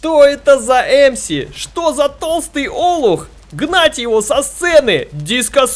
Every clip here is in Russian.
Что это за Эмси? Что за толстый олух? Гнать его со сцены! Диско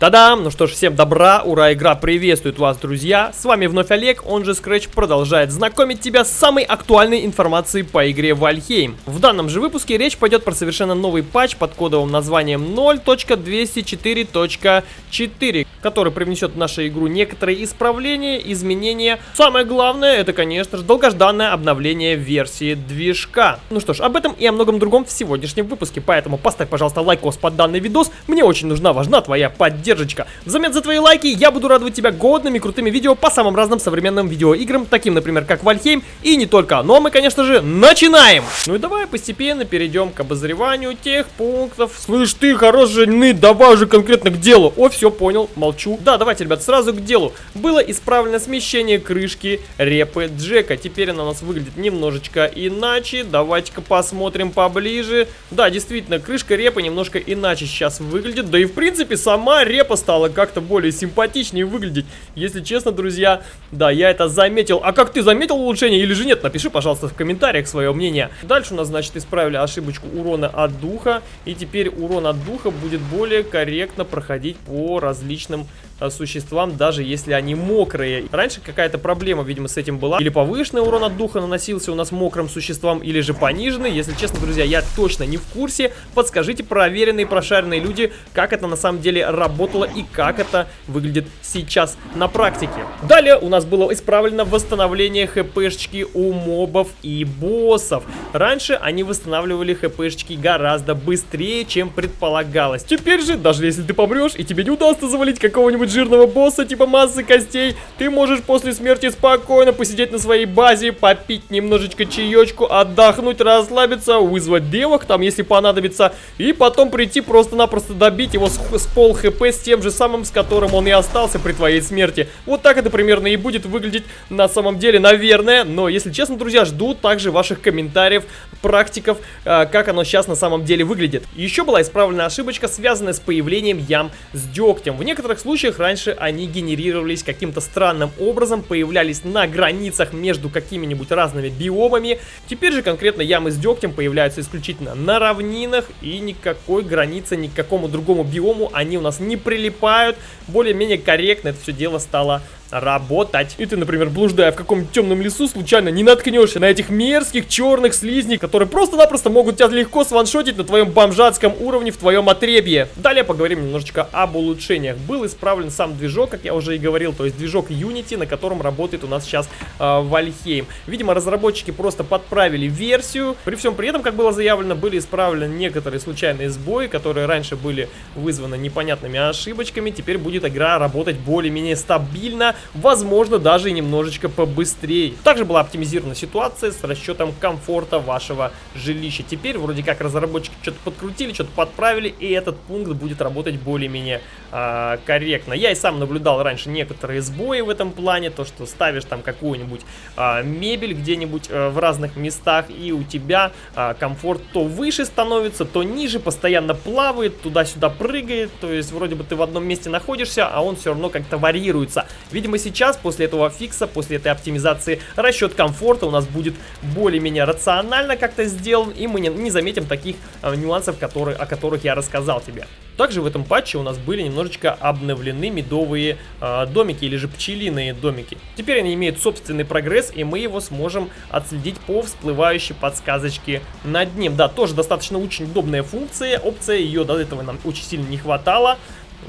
Та-дам! Ну что ж, всем добра, ура, игра приветствует вас, друзья! С вами вновь Олег, он же Scratch продолжает знакомить тебя с самой актуальной информацией по игре Вальхейм. В данном же выпуске речь пойдет про совершенно новый патч под кодовым названием 0.204.4, который привнесет в нашу игру некоторые исправления, изменения. Самое главное, это, конечно же, долгожданное обновление версии движка. Ну что ж, об этом и о многом другом в сегодняшнем выпуске, поэтому поставь, пожалуйста, лайкос под данный видос, мне очень нужна, важна твоя поддержка поддержка. Взамен за твои лайки я буду радовать тебя годными крутыми видео по самым разным современным видеоиграм, таким, например, как Valheim и не только. Ну а мы, конечно же, начинаем! Ну и давай постепенно перейдем к обозреванию тех пунктов. Слышь ты, хорош ныть, давай уже конкретно к делу. О, все, понял, молчу. Да, давайте, ребят, сразу к делу. Было исправлено смещение крышки репы Джека. Теперь она у нас выглядит немножечко иначе. Давайте-ка посмотрим поближе. Да, действительно, крышка репы немножко иначе сейчас выглядит. Да и, в принципе, сама репа репа стала как-то более симпатичнее выглядеть. Если честно, друзья, да, я это заметил. А как ты заметил улучшение или же нет? Напиши, пожалуйста, в комментариях свое мнение. Дальше у нас, значит, исправили ошибочку урона от духа. И теперь урон от духа будет более корректно проходить по различным существам, даже если они мокрые. Раньше какая-то проблема, видимо, с этим была. Или повышенный урон от духа наносился у нас мокрым существам, или же пониженный. Если честно, друзья, я точно не в курсе. Подскажите, проверенные, прошаренные люди, как это на самом деле работало и как это выглядит сейчас на практике. Далее у нас было исправлено восстановление хпшечки у мобов и боссов. Раньше они восстанавливали хпшечки гораздо быстрее, чем предполагалось. Теперь же, даже если ты помрешь и тебе не удастся завалить какого-нибудь какого жирного босса типа массы костей, ты можешь после смерти спокойно посидеть на своей базе, попить немножечко чаечку, отдохнуть, расслабиться, вызвать девок там, если понадобится, и потом прийти просто-напросто добить его с, с пол хп с тем же самым, с которым он и остался при твоей смерти. Вот так это примерно и будет выглядеть на самом деле, наверное, но если честно, друзья, жду также ваших комментариев, практиков, э, как оно сейчас на самом деле выглядит. Еще была исправлена ошибочка, связанная с появлением ям с дегтем. В некоторых случаях раньше они генерировались каким-то странным образом, появлялись на границах между какими-нибудь разными биомами. Теперь же конкретно ямы с дегтем появляются исключительно на равнинах и никакой границы, ни к какому другому биому они у нас не прилипают. Более-менее корректно это все дело стало работать. И ты, например, блуждая в каком-нибудь темном лесу, случайно не наткнешься на этих мерзких черных слизней, которые просто-напросто могут тебя легко сваншотить на твоем бомжатском уровне в твоем отребье. Далее поговорим немножечко об улучшениях. Был исправлен сам движок, как я уже и говорил, то есть движок Unity, на котором работает у нас сейчас э, Вальхейм. Видимо, разработчики просто подправили версию. При всем при этом, как было заявлено, были исправлены некоторые случайные сбои, которые раньше были вызваны непонятными ошибочками. Теперь будет игра работать более-менее стабильно, возможно даже и немножечко побыстрее. Также была оптимизирована ситуация с расчетом комфорта вашего жилища. Теперь вроде как разработчики что-то подкрутили, что-то подправили, и этот пункт будет работать более-менее э, корректно. Я и сам наблюдал раньше некоторые сбои в этом плане, то что ставишь там какую-нибудь э, мебель где-нибудь э, в разных местах, и у тебя э, комфорт то выше становится, то ниже, постоянно плавает, туда-сюда прыгает, то есть вроде бы ты в одном месте находишься, а он все равно как-то варьируется. Видимо, Видимо, сейчас, после этого фикса, после этой оптимизации, расчет комфорта у нас будет более-менее рационально как-то сделан, и мы не, не заметим таких э, нюансов, которые, о которых я рассказал тебе. Также в этом патче у нас были немножечко обновлены медовые э, домики, или же пчелиные домики. Теперь они имеют собственный прогресс, и мы его сможем отследить по всплывающей подсказочке над ним. Да, тоже достаточно очень удобная функция, опция, ее до этого нам очень сильно не хватало.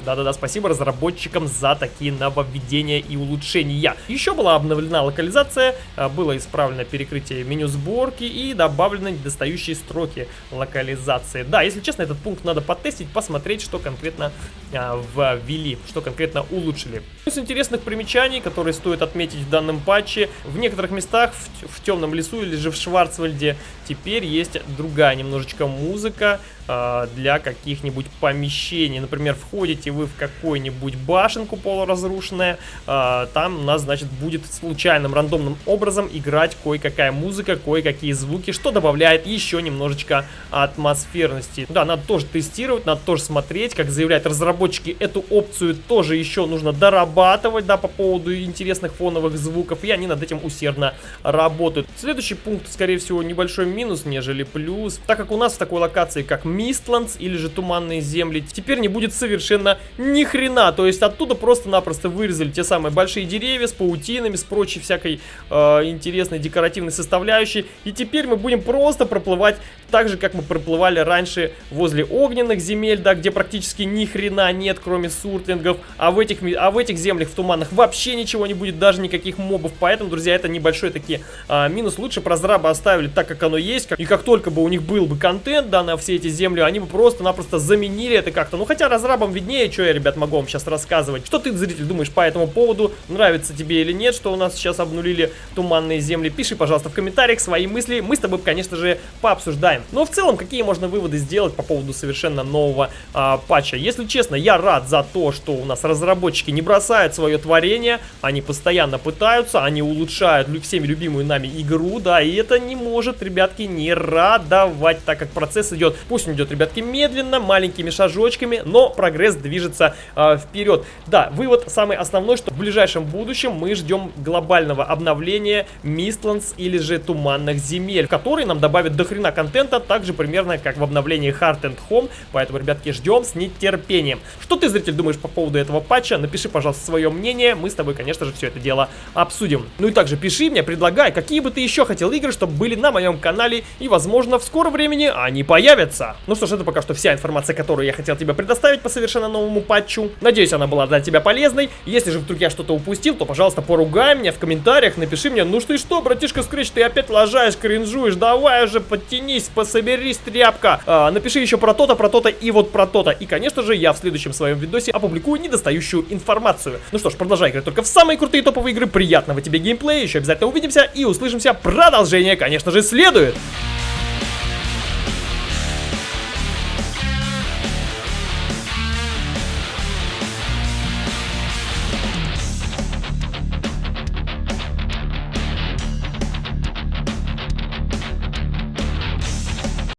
Да-да-да, спасибо разработчикам за такие нововведения и улучшения. Еще была обновлена локализация, а, было исправлено перекрытие меню сборки и добавлены недостающие строки локализации. Да, если честно, этот пункт надо потестить, посмотреть, что конкретно а, ввели, что конкретно улучшили. Из интересных примечаний, которые стоит отметить в данном патче, в некоторых местах, в, в темном лесу или же в Шварцвальде, теперь есть другая немножечко музыка, э, для каких-нибудь помещений. Например, входите вы в какую-нибудь башенку полуразрушенная, э, там у нас, значит, будет случайным, рандомным образом играть кое-какая музыка, кое-какие звуки, что добавляет еще немножечко атмосферности. Да, надо тоже тестировать, надо тоже смотреть, как заявляют разработчики, эту опцию тоже еще нужно дорабатывать, да, по поводу интересных фоновых звуков, и они над этим усердно работают. Следующий пункт, скорее всего, небольшой минус, нежели плюс, так как у нас в такой локации, как Мистландс или же Туманные земли, теперь не будет совершенно ни хрена, то есть оттуда просто-напросто вырезали те самые большие деревья с паутинами, с прочей всякой э, интересной декоративной составляющей, и теперь мы будем просто проплывать так же, как мы проплывали раньше возле огненных земель, да, где практически ни хрена нет, кроме суртлингов, а в этих, а в этих землях, в туманах вообще ничего не будет, даже никаких мобов, поэтому, друзья, это небольшой таки а, минус, лучше про разраба оставили так, как оно есть, как, и как только бы у них был бы контент, да, на все эти земли, они бы просто-напросто заменили это как-то, ну, хотя разрабам виднее, что я, ребят, могу вам сейчас рассказывать, что ты, зритель, думаешь по этому поводу, нравится тебе или нет, что у нас сейчас обнулили туманные земли, пиши, пожалуйста, в комментариях свои мысли, мы с тобой, конечно же, пообсуждаем. Но в целом, какие можно выводы сделать по поводу совершенно нового а, патча? Если честно, я рад за то, что у нас разработчики не бросают свое творение, они постоянно пытаются, они улучшают всеми любимую нами игру, да, и это не может, ребятки, не радовать, так как процесс идет, пусть он идет, ребятки, медленно, маленькими шажочками, но прогресс движется а, вперед. Да, вывод самый основной, что в ближайшем будущем мы ждем глобального обновления Мистландс или же Туманных земель, который нам добавит дохрена контента, также примерно как в обновлении Heart and Home, поэтому, ребятки, ждем с нетерпением. Что ты, зритель, думаешь по поводу этого патча? Напиши, пожалуйста, свое мнение, мы с тобой, конечно же, все это дело обсудим. Ну и также пиши мне, предлагай, какие бы ты еще хотел игры, чтобы были на моем канале, и, возможно, в скором времени они появятся. Ну что ж, это пока что вся информация, которую я хотел тебе предоставить по совершенно новому патчу. Надеюсь, она была для тебя полезной. Если же вдруг я что-то упустил, то, пожалуйста, поругай меня в комментариях, напиши мне, ну что и что, братишка Скретч, ты опять лажаешь, кринжуешь, давай уже подтянись, пособерись, тряпка. А, напиши еще про то-то, про то-то и вот про то-то. И, конечно же, я в следующем своем видосе опубликую недостающую информацию. Ну что ж, продолжай играть только в самые крутые топовые игры. Приятного тебе геймплея, еще обязательно увидимся и услышимся. Продолжение, конечно же, следует.